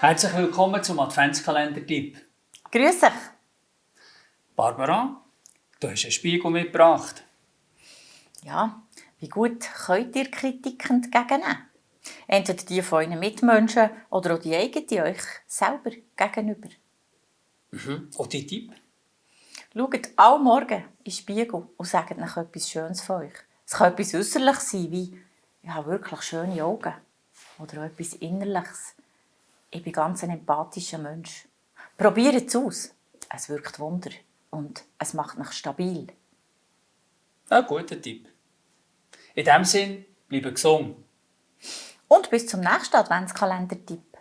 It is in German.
Herzlich willkommen zum Adventskalender-Tipp. Grüß dich. Barbara, du hast einen Spiegel mitgebracht. Ja, wie gut könnt ihr Kritik entgegennehmen? Entweder die von euren Mitmenschen oder auch die eigene euch selber gegenüber. Mhm. Und dein Tipp? Schaut alle Morgen in den Spiegel und sagt euch etwas Schönes von euch. Es kann etwas Äußerliches sein, wie «Ich habe wirklich schöne Augen» oder auch etwas Innerliches. «Ich bin ganz ein empathischer Mensch». Probiert es aus. Es wirkt Wunder und es macht euch stabil. Ein guter Tipp. In diesem Sinn, bleibe gesund. Und bis zum nächsten Adventskalender-Tipp.